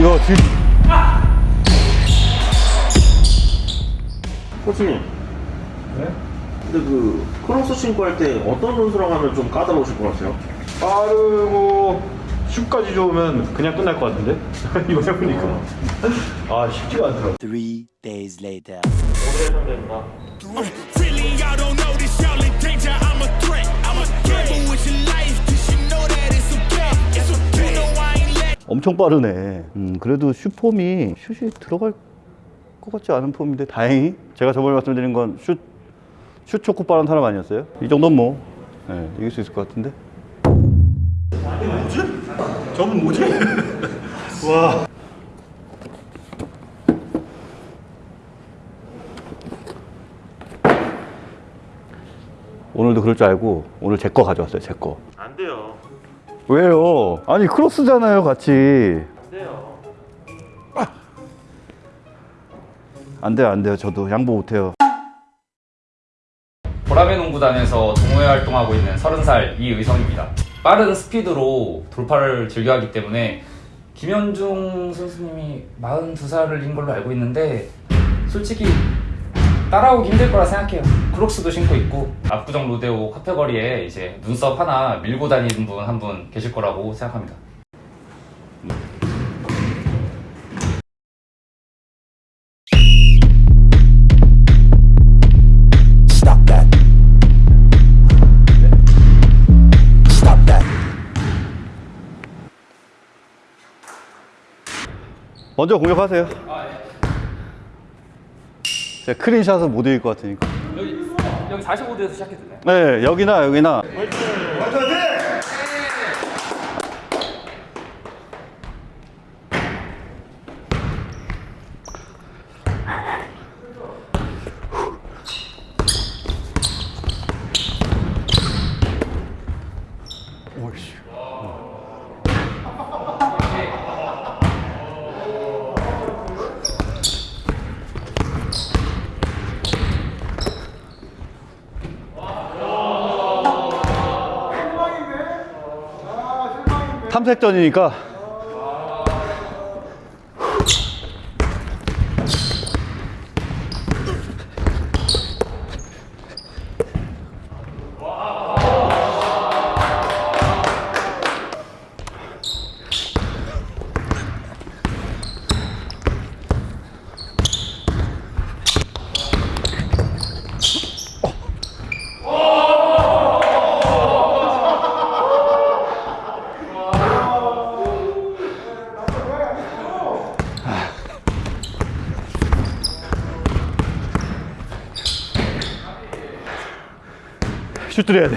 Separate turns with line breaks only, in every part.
이거 질
코치님.
네?
근데 그 크로스 신고 할 때 어떤 선수랑 하면 좀 까다로우실 것 같아요?
빠르고 슛까지 좋으면 그냥 끝날 것 같은데? 이거 해보니까 아 쉽지가 않더라고
Three days later.
Y'all in
엄청 빠르네. 음, 그래도 슛폼이 슛이 들어갈 것 같지 않은 폼인데 다행히 제가 저번에 말씀드린 건 슛, 슛 초코 빠른 사람 아니었어요? 이 정도면 뭐 네, 이길 수 있을 것 같은데.
저분 뭐지? 와
오늘도 그럴 줄 알고 오늘 제 거 가져왔어요. 제 거.
안 돼요.
왜요? 아니 크로스잖아요, 같이.
안 돼요.
안 돼요, 안 돼요. 저도 양보 못 해요.
보라매 농구단에서 동호회 활동하고 있는 30살 이의성입니다. 빠른 스피드로 돌파를 즐겨하기 때문에 김현중 선수님이 42살인 걸로 알고 있는데 솔직히 따라오기 힘들 거라 생각해요. 크록스도 신고 있고 압구정 로데오 카페거리에 이제 눈썹 하나 밀고 다니는 분 한분 계실 거라고 생각합니다.
Stop that. Stop that.
먼저 공격하세요. 제가 크린샷은 못 이길 것 같으니까.
여기 여기 45도에서 시작해도 돼요?
네, 여기나 여기나. 오이씨. 탐색전이니까 슛 들여야 돼.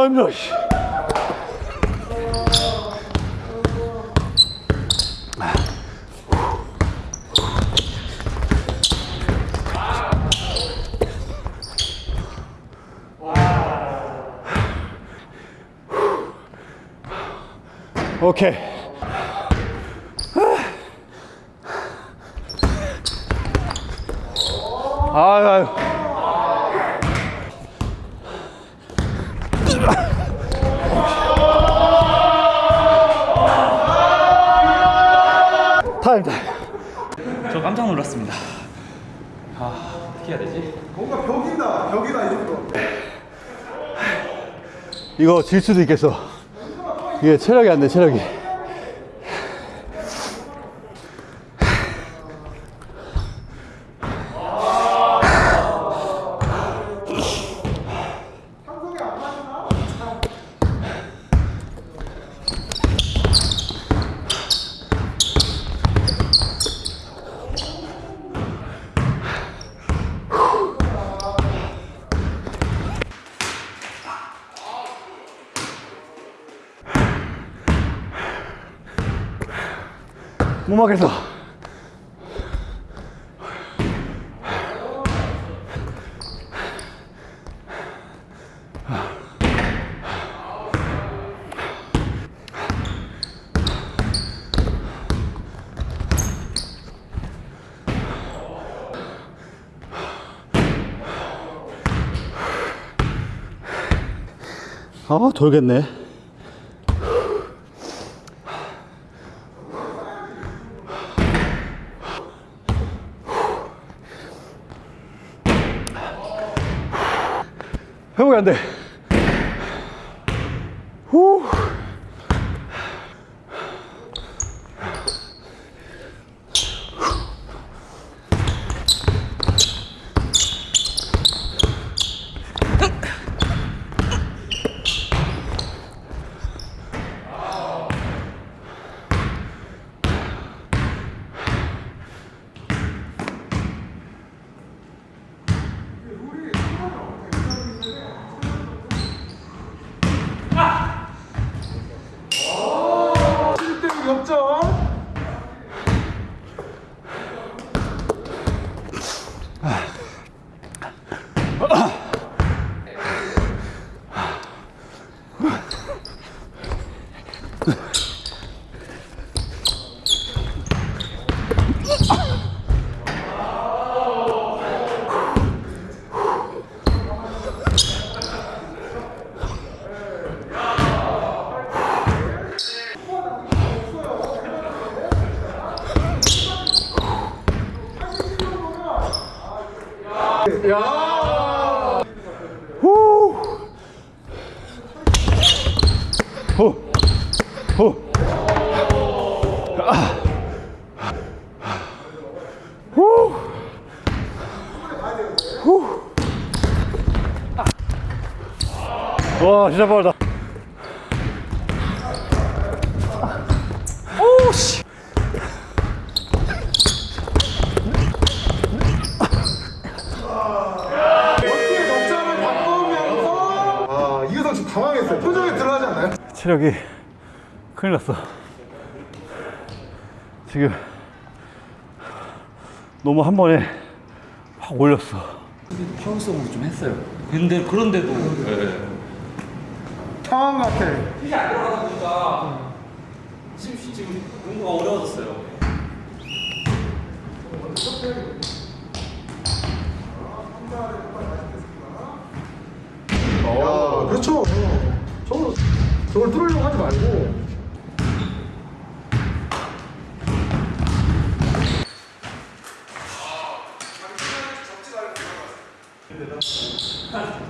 아, 힘들어. 씨. 오케이. 아유, 아유. 타임, 타임.
저 깜짝 놀랐습니다. 아 어떻게 해야 되지?
이거 질 수도 있겠어. 이게 체력이 안 돼, 체력이. 오막에서. 아 돌겠네. 회복이 안돼 후. 후. 후. 아. 후. 후. 와, 진짜 빠르다. 오, 씨.
아, 당황했어요. 표정이 드러나지 않나요?
체력이 큰일 났어. 지금 너무 한 번에 확 올렸어.
파워성으로 좀 했어요. 근데 그런데도
당황 같아.
힘이 안 들어가다 보니까 지금 지금 농구가 어려워졌어요.
아, 그렇죠. 저걸 뚫으려고 하지 말고. country.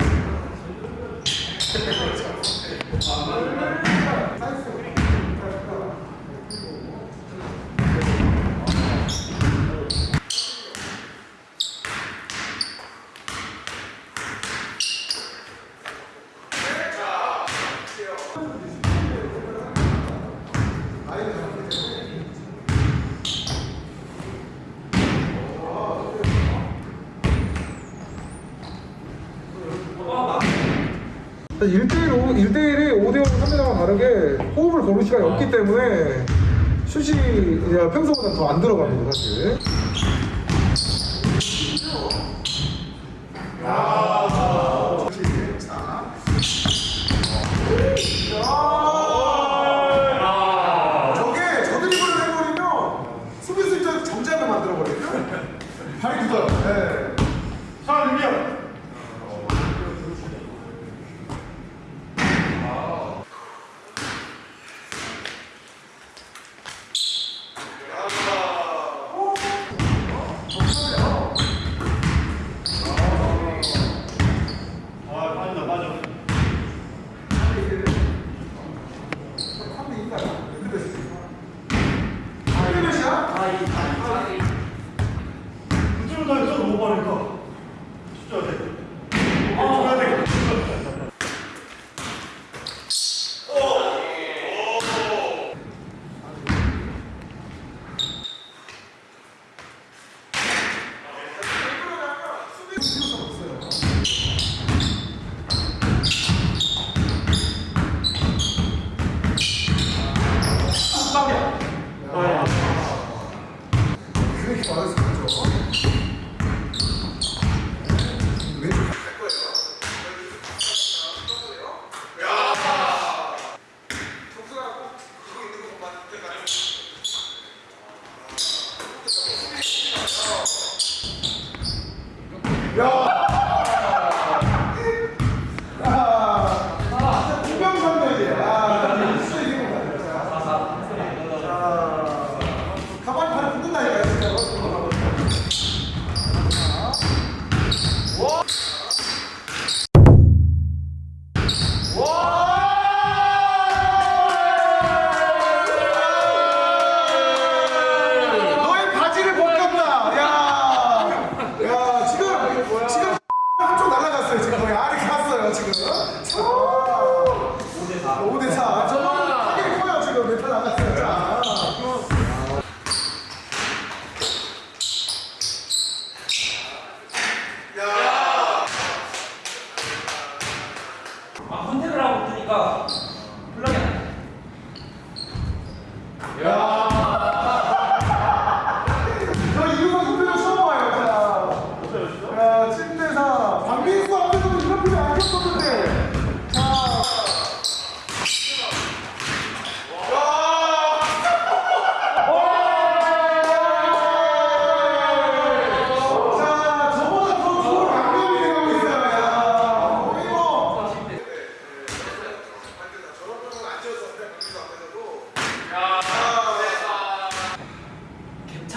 일대일 1대1이 5대5 3대장과 다르게 호흡을 고를 시간이 없기 때문에 슛이 이제 평소보다 더 안 들어갑니다, 사실.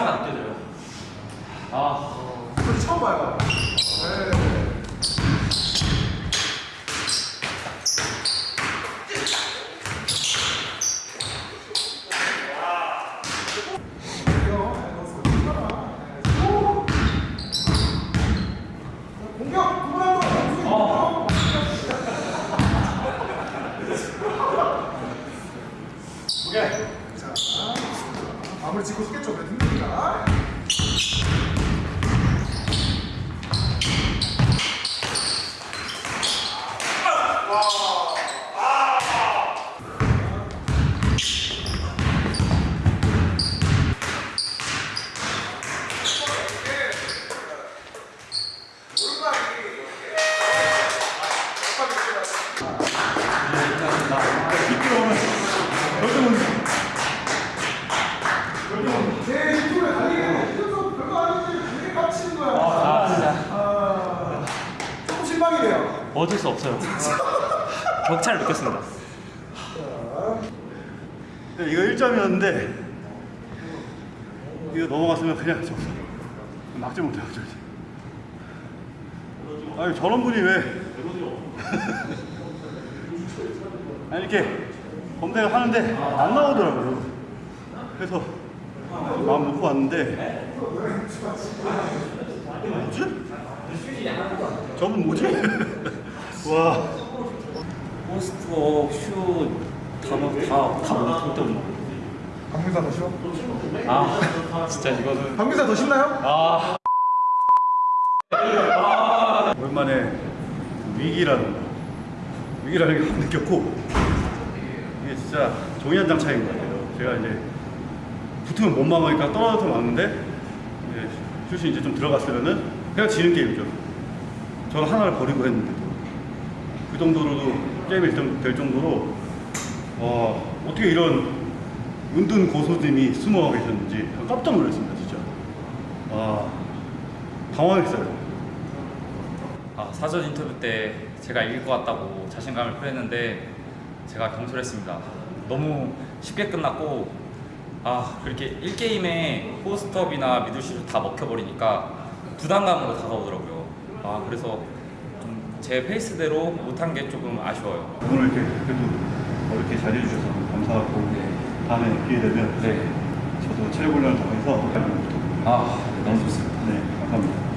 격차가 느껴져요. 아
이거 처음 봐요. 네. 오케이. 자, 마무리 짓고 싶겠죠, 몇 힘드니까. 제 유튜브에 달리게 이거 별거 아니지 되게 깝치는 거야. 아, 진짜. 조금 실망이네요.
어쩔 수 없어요. 격차를 느꼈습니다.
네, 이거 1점이었는데 이거 넘어갔으면 그냥 졌어 막지 못해가지고 아니 저런 분이 왜 아니 이렇게 검색을 하는데 안 나오더라고요 그래서 마음 놓고 왔는데 뭐지? 저분 뭐지? 와
포스트업, 슛, 단어 다, 다 너무 때문에.
박민사 더 싫어?
아, 진짜 이거는.
박민사 더 신나요?
오랜만에 위기라는 거 위기라는 걸 느꼈고 이게 진짜 종이 한 장 차이인 것 같아요 제가 이제 붙으면 못 막으니까 떨어져서 막는데 이제 슛이 이제 좀 들어갔으면은 그냥 지는 게임이죠 저는 하나를 버리고 했는데도 그 정도로도 게임이 좀될 정도로 와 어떻게 이런 은둔 고소님이 숨어 계셨는지 깜짝 놀랐습니다 진짜 와 당황했어요
아, 사전 인터뷰 때 제가 이길 것 같다고 자신감을 표했는데 제가 경솔했습니다. 너무 쉽게 끝났고 아 그렇게 1게임에 포스트업이나 미들슛을 다 먹혀버리니까 부담감으로 다가오더라고요. 아 그래서 좀 제 페이스대로 못한 게 조금 아쉬워요.
오늘 이렇게 그래도 이렇게 잘해 주셔서 감사하고 다음에 기회 되면
네.
저도 체력 훈련을 더 해서
아 너무 좋습니다.
네 감사합니다.